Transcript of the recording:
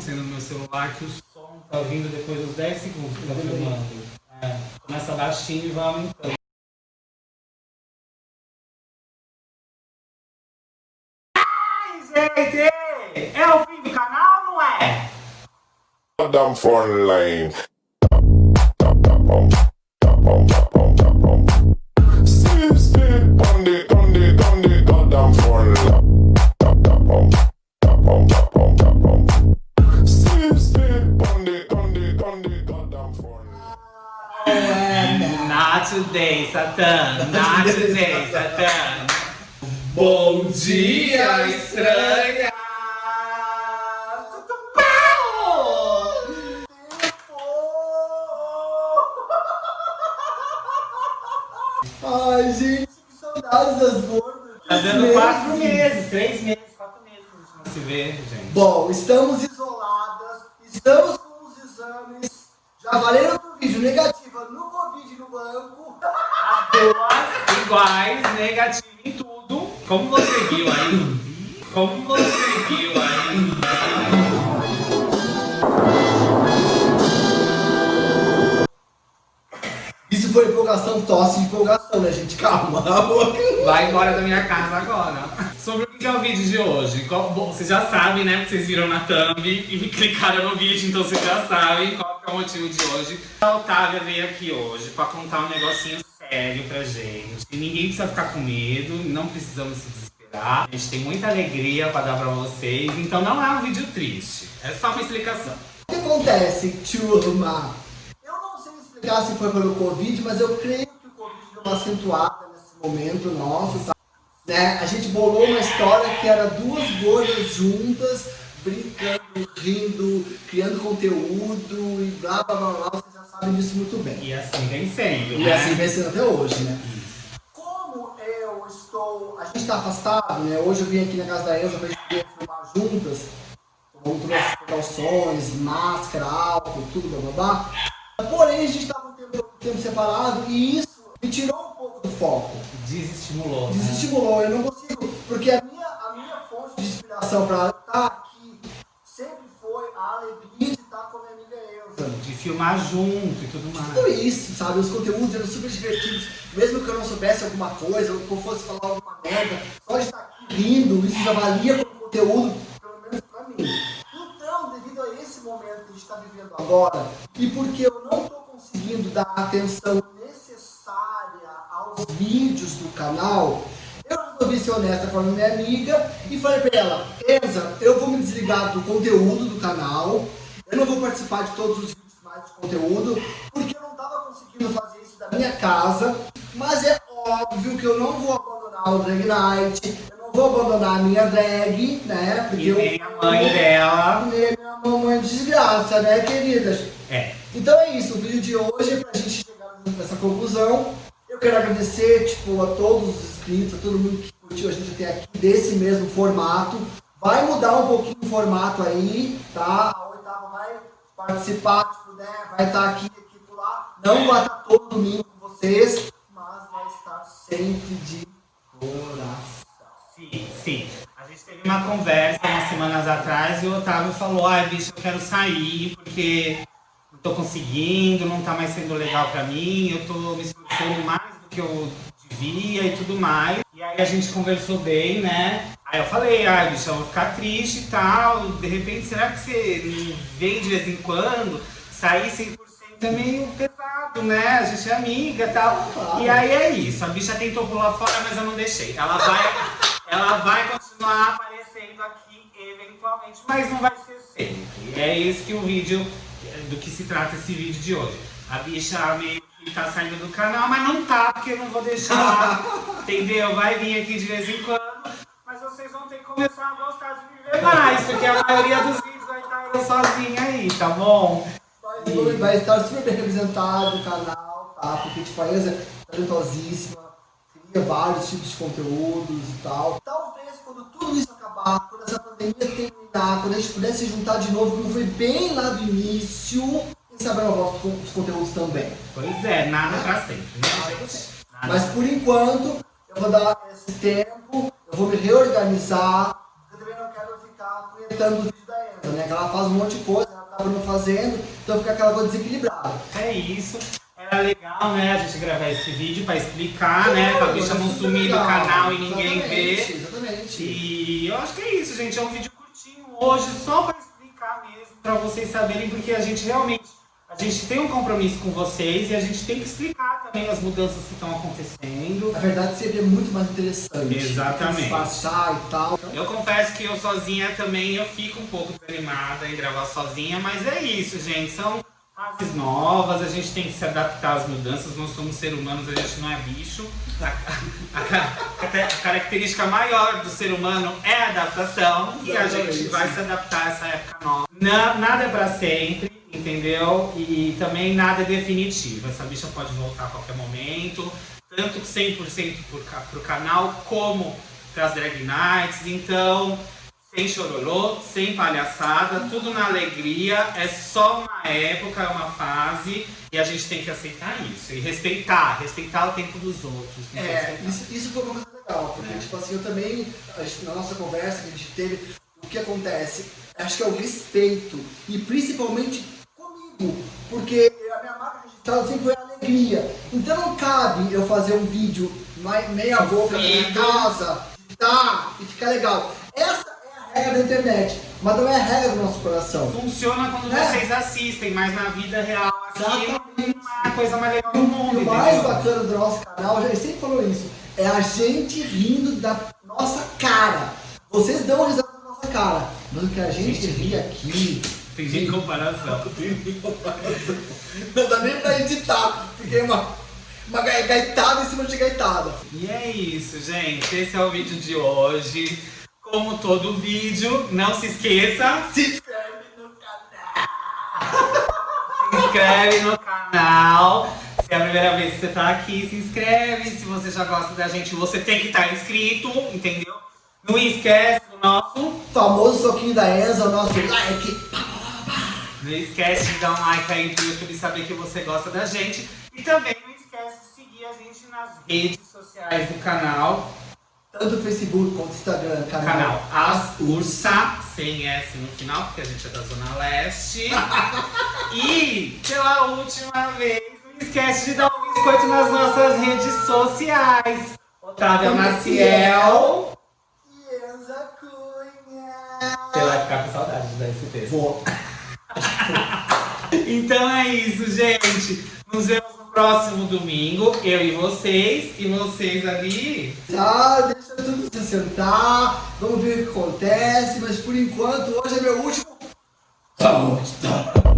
acontecendo no meu celular que o som tá vindo depois dos 10 segundos que tá filmando. É, começa baixinho e vai aumentando. Ai, gente! É o fim do canal, não é? Damn front line. Today, Satã. Not today, Satã. Bom dia, estranha! Tudo bom? Ai, gente, que saudades das gordas. Tá dando quatro meses, três meses, quatro meses que a gente não se vê, gente. Bom, estamos isoladas, estamos com os exames. Já valeram do vídeo negativa no Covid no banco. As duas iguais, negativo em tudo. Como você viu aí? Como você viu aí? Isso foi empolgação, tosse de empolgação, né, gente? Calma. Vai embora da minha casa agora. Sobre o que é o vídeo de hoje? Qual- bom, vocês já sabem, né? Porque vocês viram na thumb e clicaram no vídeo, então vocês já sabem qual é o motivo de hoje. A Otávia veio aqui hoje pra contar um negocinho sério pra gente. E ninguém precisa ficar com medo, não precisamos se desesperar. A gente tem muita alegria pra dar pra vocês, então não é um vídeo triste. É só uma explicação. O que acontece, turma? Eu não sei explicar se foi pelo Covid, mas eu creio que o Covid deu uma acentuada nesse momento nosso, tá? Né? A gente bolou uma história que era duas gordas juntas, brincando, rindo, criando conteúdo e blá blá blá blá. Sabem disso muito bem. E assim vem sendo, E né? assim vem sendo até hoje, né? Como eu estou. A gente tá afastado, né? Hoje eu vim aqui na casa da Elza pra gente filmar juntas. Todas as precauções, máscara, álcool, tudo blá blá blá. Porém, a gente tava um tempo, um tempo separado e isso me tirou um pouco do foco. Desestimulou. né? Desestimulou. Eu não consigo. Porque a minha, a minha fonte de inspiração pra estar aqui filmar junto e tudo mais. Tudo isso, sabe? Os conteúdos eram super divertidos. Mesmo que eu não soubesse alguma coisa, ou que eu fosse falar alguma merda, só de estar rindo, isso já valia como conteúdo, pelo menos pra mim. Então, devido a esse momento que a gente está vivendo agora, e porque eu não estou conseguindo dar atenção necessária aos vídeos do canal, eu resolvi ser honesta com a minha amiga e falei pra ela, Enza, eu vou me desligar do conteúdo do canal, eu não vou participar de todos os vídeos de conteúdo, porque eu não estava conseguindo fazer isso da minha casa, mas é óbvio que eu não vou abandonar o Drag Night, eu não vou abandonar a minha drag, né? Porque E eu, nem a mãe dela. Nem a minha mamãe de desgraça, né, queridas? É. Então é isso, o vídeo de hoje é pra gente chegar nessa conclusão. Eu quero agradecer, tipo, a todos os inscritos, a todo mundo que curtiu a gente até aqui desse mesmo formato. Vai mudar um pouquinho o formato aí, tá? Participar, tipo, né? Vai estar aqui, aqui por lá. Não vai estar todo domingo com vocês, mas vai estar sempre de coração. Sim, sim. A gente teve uma conversa umas semanas atrás e o Otávio falou, ai bicho, eu quero sair porque não tô conseguindo, não tá mais sendo legal pra mim, eu tô me esforçando mais do que eu devia e tudo mais. E aí a gente conversou bem, né? Aí eu falei, ai bicho, eu vou ficar triste e tal, de repente será que você vem de vez em quando? Sair 100% é meio pesado, né? A gente é amiga e tal. E aí é isso, a bicha tentou pular fora, mas eu não deixei. Ela vai, ela vai continuar aparecendo aqui eventualmente, mas não vai ser sempre. É isso que o vídeo, do que se trata esse vídeo de hoje. A bicha meio tá saindo do canal, mas não tá, porque eu não vou deixar, entendeu? Vai vir aqui de vez em quando, mas vocês vão ter que começar a gostar de me ver mais, porque a maioria dos vídeos vai estar eu sozinha aí, tá bom? Vai, vai estar super bem representado o canal, tá? Porque tipo, a Elza é talentosíssima, cria vários tipos de conteúdos e tal. Talvez quando tudo isso acabar, quando essa pandemia terminar, quando a gente puder se juntar de novo, como foi bem lá do início, quem sabe eu volto com os conteúdos também. Pois é, nada pra sempre, né, gente? Nada Mas por enquanto, eu vou dar esse tempo, eu vou me reorganizar. Eu também não quero ficar aproveitando o vídeo da Enza, né? Que ela faz um monte de coisa, ela acaba não fazendo, então fica aquela coisa desequilibrada. É isso. Era legal, né, a gente gravar esse vídeo pra explicar, né? Pra bicha não sumir do canal e ninguém ver. Exatamente. E eu acho que é isso, gente. É um vídeo curtinho hoje, só pra explicar mesmo, pra vocês saberem, porque a gente realmente. A gente tem um compromisso com vocês e a gente tem que explicar também as mudanças que estão acontecendo. Na verdade seria muito mais interessante. Exatamente. Disfarçar e tal. Eu confesso que eu sozinha também eu fico um pouco desanimada em gravar sozinha, mas é isso, gente. São fases novas, a gente tem que se adaptar às mudanças. Nós somos seres humanos, a gente não é bicho. A, a- a- característica maior do ser humano é a adaptação e a gente vai se adaptar a essa época nova. Na- nada é pra sempre, entendeu? E também nada é definitivo. Essa bicha pode voltar a qualquer momento, tanto 100% pro, ca- pro canal como pras drag nights. Então, sem chororô, sem palhaçada, tudo na alegria, é só uma época, é uma fase e a gente tem que aceitar isso e respeitar, respeitar o tempo dos outros. É, isso, isso foi uma coisa legal, porque É. tipo assim, eu também, na nossa conversa que a gente teve, o que acontece? Acho que é o respeito, e principalmente porque a minha marca registrada sempre foi a alegria. Então não cabe eu fazer um vídeo meia boca na minha casa, tá, e ficar legal. Essa é a regra da internet, mas não é a regra do nosso coração. Funciona quando É. vocês assistem, mas na vida real aqui é a coisa mais legal do mundo, o mais entendeu? bacana do nosso canal, a gente sempre falou isso, é a gente rindo da nossa cara. Vocês dão risada da nossa cara, mas o que a gente ri aqui. Tem em comparação. Não dá nem pra editar, porque é uma, uma gai- gaitada em cima de gaitada. E é isso, gente. Esse é o vídeo de hoje. Como todo vídeo, não se esqueça, Se inscreve no canal. se inscreve no canal. Se é a primeira vez que você tá aqui, se inscreve. Se você já gosta da gente, você tem que estar inscrito, entendeu? Não esquece do nosso. Famoso soquinho da Enza, o nosso like. Não esquece de dar um like aí pro YouTube saber que você gosta da gente. E também não esquece de seguir a gente nas redes sociais do canal. Tanto no Facebook quanto no Instagram, canal. Canal As Ursa, sem S no final, porque a gente é da Zona Leste. e, pela última vez, não esquece de dar um biscoito nas nossas redes sociais. Otávia Maciel. E Enza Cunha. Você vai ficar com saudade de dar esse texto. Vou. Então é isso, gente. Nos vemos no próximo domingo, eu e vocês, e vocês ali. Tá, deixa tudo se sentar, vamos ver o que acontece, mas por enquanto hoje é meu último. Tá, tá.